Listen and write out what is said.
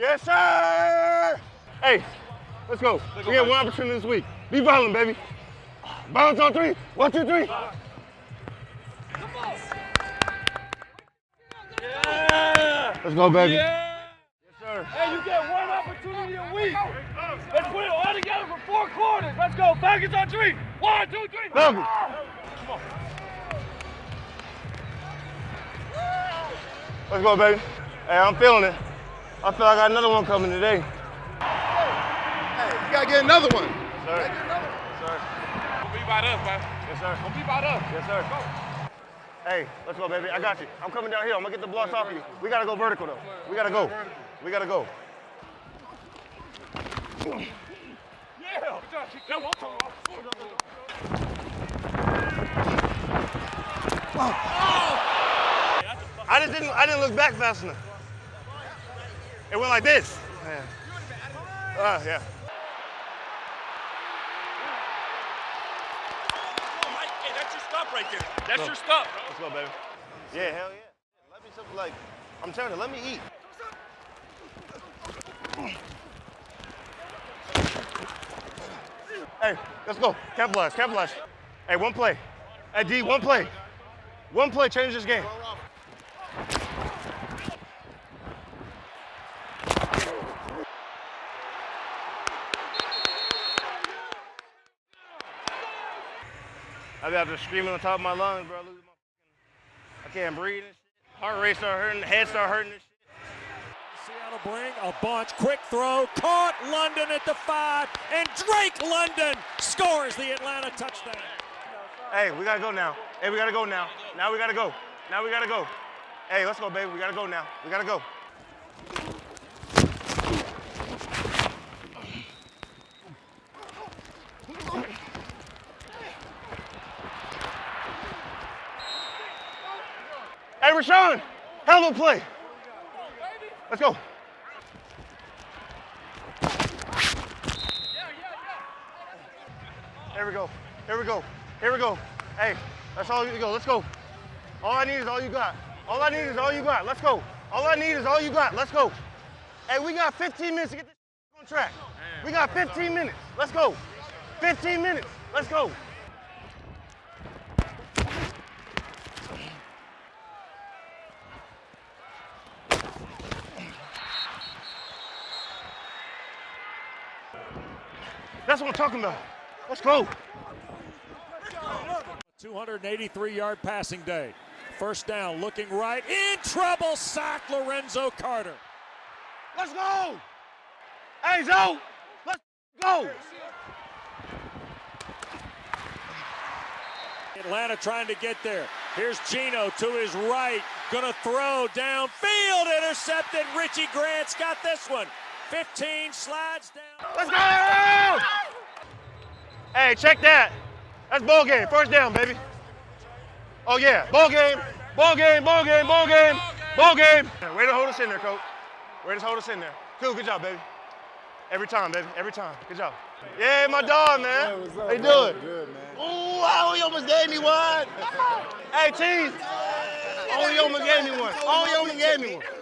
Yes, sir. Hey, let's go. We have one opportunity this week. Be violent, baby. Bounce on three. One, two, three. Yeah. Let's go, baby. Yes, sir. Hey, you get one opportunity a week. Let's put it all together for four quarters. Let's go. Falcons on three. One, two, three. Falcons. Come on. Let's go, baby. Hey, I'm feeling it. I feel like I got another one coming today. Hey, you gotta get another one. Sir. Yes, sir. Don't be about us, man. Yes, sir. Don't be about us. Yes, sir. Hey, let's go, baby. I got you. I'm coming down here. I'm gonna get the blocks off of you. We gotta go vertical though. We gotta go. We gotta go. Yeah. That one come I just didn't. I didn't look back fast enough. It went like this. Yeah. Uh, yeah. Hey, that's your stop right there. That's your stop. Let's go, baby. Yeah, hell yeah. Let me something like. I'm telling you, let me eat. Hey, let's go. Capitalize, capitalize. Hey, one play. Hey, D, one play. One play change this game. I got to screaming on top of my lungs, bro. Losing my fucking, I can't breathe and shit. Heart rate start hurting, head start hurting and shit. Seattle bring a bunch. Quick throw. Caught London at the five. And Drake London scores the Atlanta touchdown. Hey, we gotta go now. Hey, we gotta go now. Now we gotta go. Now we gotta go. Hey, let's go, baby. We gotta go now. We gotta go. Hey, Rashawn, hell of a play. Let's go. Here we go. Here we go. Here we go. Hey, that's all you go. Let's go. All I need is all you got. All I need is all you got. Let's go. All I need is all you got. Let's go. Hey, we got 15 minutes to get this on track. We got 15 minutes. Let's go. 15 minutes. Let's go. That's what I'm talking about. Let's go. 283 yard passing day. First down, looking right. In trouble, sack Lorenzo Carter. Let's go. Hey, Zoe. Let's go. Atlanta trying to get there. Here's Geno to his right. Gonna throw downfield. Intercepted. Richie Grant's got this one. 15 slides down. Let's go! Hey, check that. That's ball game. First down, baby. Oh yeah, ball game, ball game, ball game, ball game, ball game. Way to hold us in there, coach. Way to hold us in there. Cool, good job, baby. Every time, baby. Every time. Good job. Yeah, my dog, man. How you doing? Good, man. Ooh, oh, he almost gave me one. hey, Cheese. Oh, he almost gave me one. Oh, he almost gave me one.